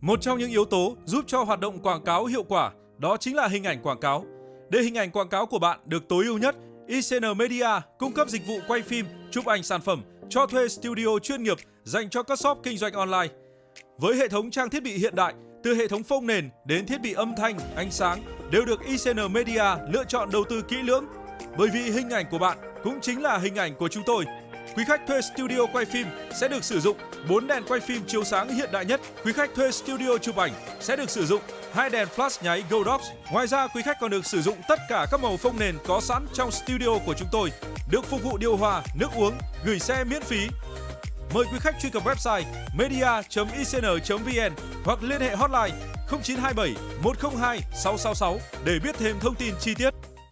Một trong những yếu tố giúp cho hoạt động quảng cáo hiệu quả đó chính là hình ảnh quảng cáo. Để hình ảnh quảng cáo của bạn được tối ưu nhất, ICN Media cung cấp dịch vụ quay phim, chụp ảnh sản phẩm, cho thuê studio chuyên nghiệp dành cho các shop kinh doanh online. Với hệ thống trang thiết bị hiện đại, từ hệ thống phông nền đến thiết bị âm thanh, ánh sáng đều được ICN Media lựa chọn đầu tư kỹ lưỡng. Bởi vì hình ảnh của bạn cũng chính là hình ảnh của chúng tôi. Quý khách thuê studio quay phim sẽ được sử dụng 4 đèn quay phim chiếu sáng hiện đại nhất. Quý khách thuê studio chụp ảnh sẽ được sử dụng hai đèn flash nháy Godox. Ngoài ra, quý khách còn được sử dụng tất cả các màu phông nền có sẵn trong studio của chúng tôi, được phục vụ điều hòa, nước uống, gửi xe miễn phí. Mời quý khách truy cập website media.icn.vn hoặc liên hệ hotline 0927 102 666 để biết thêm thông tin chi tiết.